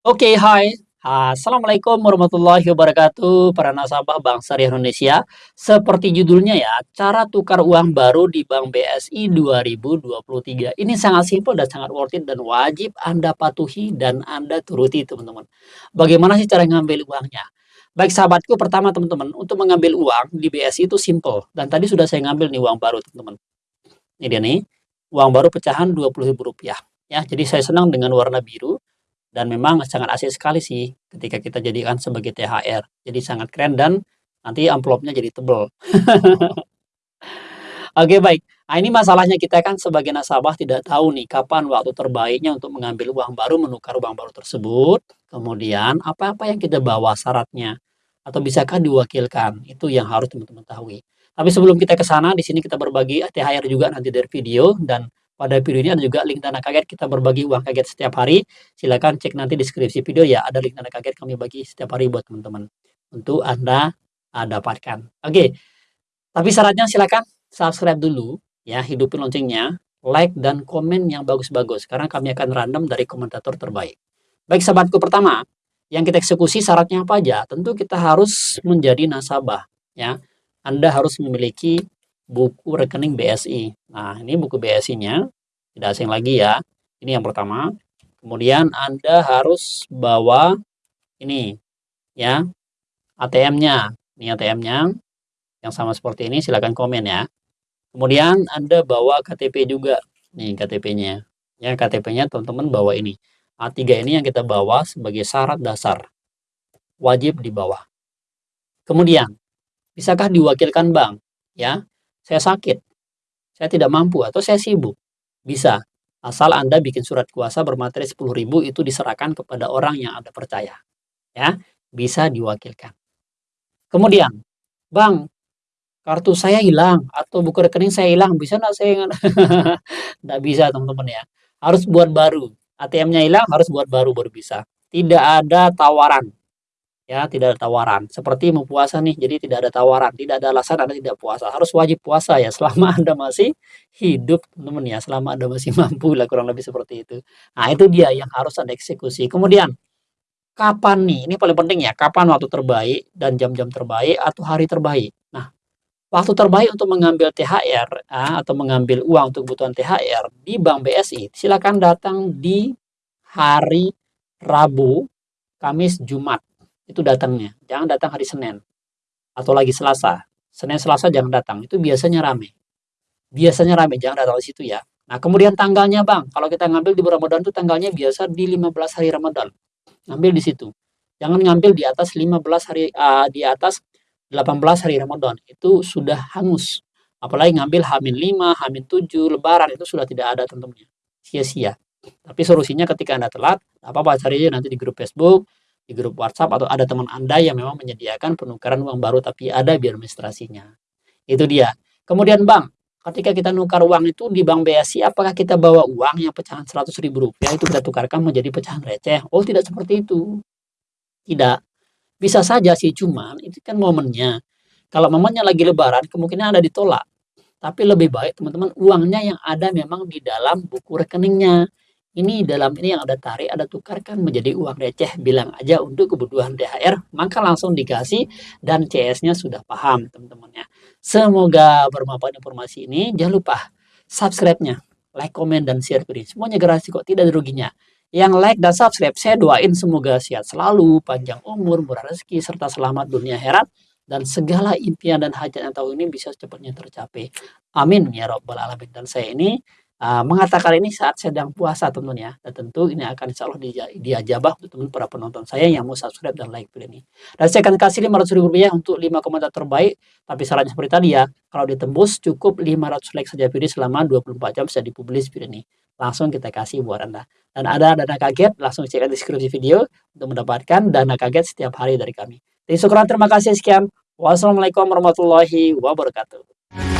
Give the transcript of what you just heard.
Oke, hai. Assalamualaikum warahmatullahi wabarakatuh, para nasabah Bank Syariah Indonesia. Seperti judulnya ya, cara tukar uang baru di Bank BSI 2023. Ini sangat simpel dan sangat worth it dan wajib Anda patuhi dan Anda turuti, teman-teman. Bagaimana sih cara ngambil uangnya? Baik sahabatku, pertama teman-teman, untuk mengambil uang di BSI itu simple. Dan tadi sudah saya ngambil nih uang baru, teman-teman. Ini dia nih, uang baru pecahan Rp20.000 ya. Jadi saya senang dengan warna biru dan memang sangat asik sekali sih ketika kita jadikan sebagai THR. Jadi sangat keren dan nanti amplopnya jadi tebel. Oke baik, nah ini masalahnya kita kan sebagai nasabah tidak tahu nih kapan waktu terbaiknya untuk mengambil uang baru, menukar uang baru tersebut, kemudian apa-apa yang kita bawa syaratnya, atau bisakah diwakilkan, itu yang harus teman-teman tahu. Tapi sebelum kita ke sana, di sini kita berbagi THR juga nanti dari video dan pada video ini ada juga link dana kaget kita berbagi uang kaget setiap hari. Silakan cek nanti deskripsi video ya, ada link dana kaget kami bagi setiap hari buat teman-teman untuk Anda uh, dapatkan. Oke. Tapi syaratnya silakan subscribe dulu ya, hidupin loncengnya, like dan komen yang bagus-bagus karena kami akan random dari komentator terbaik. Baik sahabatku pertama, yang kita eksekusi syaratnya apa aja? Tentu kita harus menjadi nasabah ya. Anda harus memiliki buku rekening BSI. Nah, ini buku BSI-nya, tidak asing lagi ya. Ini yang pertama. Kemudian Anda harus bawa ini ya, ATM-nya. Ini ATM-nya yang sama seperti ini silakan komen ya. Kemudian Anda bawa KTP juga. Nih KTP-nya. Ya, KTP-nya teman-teman bawa ini. A3 ini yang kita bawa sebagai syarat dasar. Wajib dibawa. Kemudian, bisakah diwakilkan bank? Ya, saya sakit, saya tidak mampu atau saya sibuk. Bisa, asal Anda bikin surat kuasa bermateri 10.000 itu diserahkan kepada orang yang Anda percaya. Ya, bisa diwakilkan. Kemudian, Bang, kartu saya hilang atau buku rekening saya hilang, bisa nggak saya nggak bisa teman-teman ya. Harus buat baru. ATM-nya hilang harus buat baru baru bisa. Tidak ada tawaran ya tidak ada tawaran. Seperti mau puasa nih jadi tidak ada tawaran. Tidak ada alasan anda tidak puasa. Harus wajib puasa ya selama anda masih hidup teman ya. Selama anda masih mampu lah kurang lebih seperti itu. Nah itu dia yang harus anda eksekusi. Kemudian kapan nih? Ini paling penting ya kapan waktu terbaik dan jam-jam terbaik atau hari terbaik? Nah waktu terbaik untuk mengambil THR ah, atau mengambil uang untuk kebutuhan THR di Bank BSI silakan datang di hari Rabu Kamis Jumat itu datangnya. Jangan datang hari Senin atau lagi Selasa. Senin Selasa jangan datang. Itu biasanya rame. Biasanya rame, jangan datang di situ ya. Nah, kemudian tanggalnya, Bang. Kalau kita ngambil di Ramadan itu tanggalnya biasa di 15 hari Ramadan. Ngambil di situ. Jangan ngambil di atas 15 hari uh, di atas 18 hari Ramadan. Itu sudah hangus. Apalagi ngambil Hamin 5, Hamin 7, Lebaran itu sudah tidak ada tentunya. Sia-sia. Tapi solusinya ketika Anda telat, apa-apa cari nanti di grup Facebook, di grup WhatsApp atau ada teman Anda yang memang menyediakan penukaran uang baru tapi ada administrasinya. Itu dia. Kemudian Bang, ketika kita nukar uang itu di Bank BSI, apakah kita bawa uang yang pecahan 100 ribu rupiah itu kita tukarkan menjadi pecahan receh? Oh tidak seperti itu. Tidak. Bisa saja sih, cuman itu kan momennya. Kalau momennya lagi lebaran, kemungkinan ada ditolak. Tapi lebih baik teman-teman uangnya yang ada memang di dalam buku rekeningnya. Ini dalam ini yang ada tarik, ada tukarkan menjadi uang receh, bilang aja untuk kebutuhan THR, maka langsung dikasih dan CS-nya sudah paham teman-teman ya. Semoga bermanfaat informasi ini. Jangan lupa subscribe-nya, like, komen, dan share video. Semuanya gratis kok, tidak ada ruginya. Yang like dan subscribe, saya doain semoga sehat selalu, panjang umur, murah rezeki, serta selamat dunia herat dan segala impian dan hajat yang tahu ini bisa secepatnya tercapai. Amin ya robbal alamin. Dan saya ini uh, mengatakan ini saat sedang puasa teman ya dan tentu ini akan insya Allah dia, diajabah untuk teman para penonton saya yang mau subscribe dan like video ini. Dan saya akan kasih 500 ribu rupiah untuk 5 komentar terbaik. Tapi sarannya seperti tadi ya kalau ditembus cukup 500 like saja video selama 24 jam bisa dipublis video ini. Langsung kita kasih buat anda. Dan ada dana kaget langsung cek deskripsi video untuk mendapatkan dana kaget setiap hari dari kami. Terima kasih sekian. Wassalamualaikum warahmatullahi wabarakatuh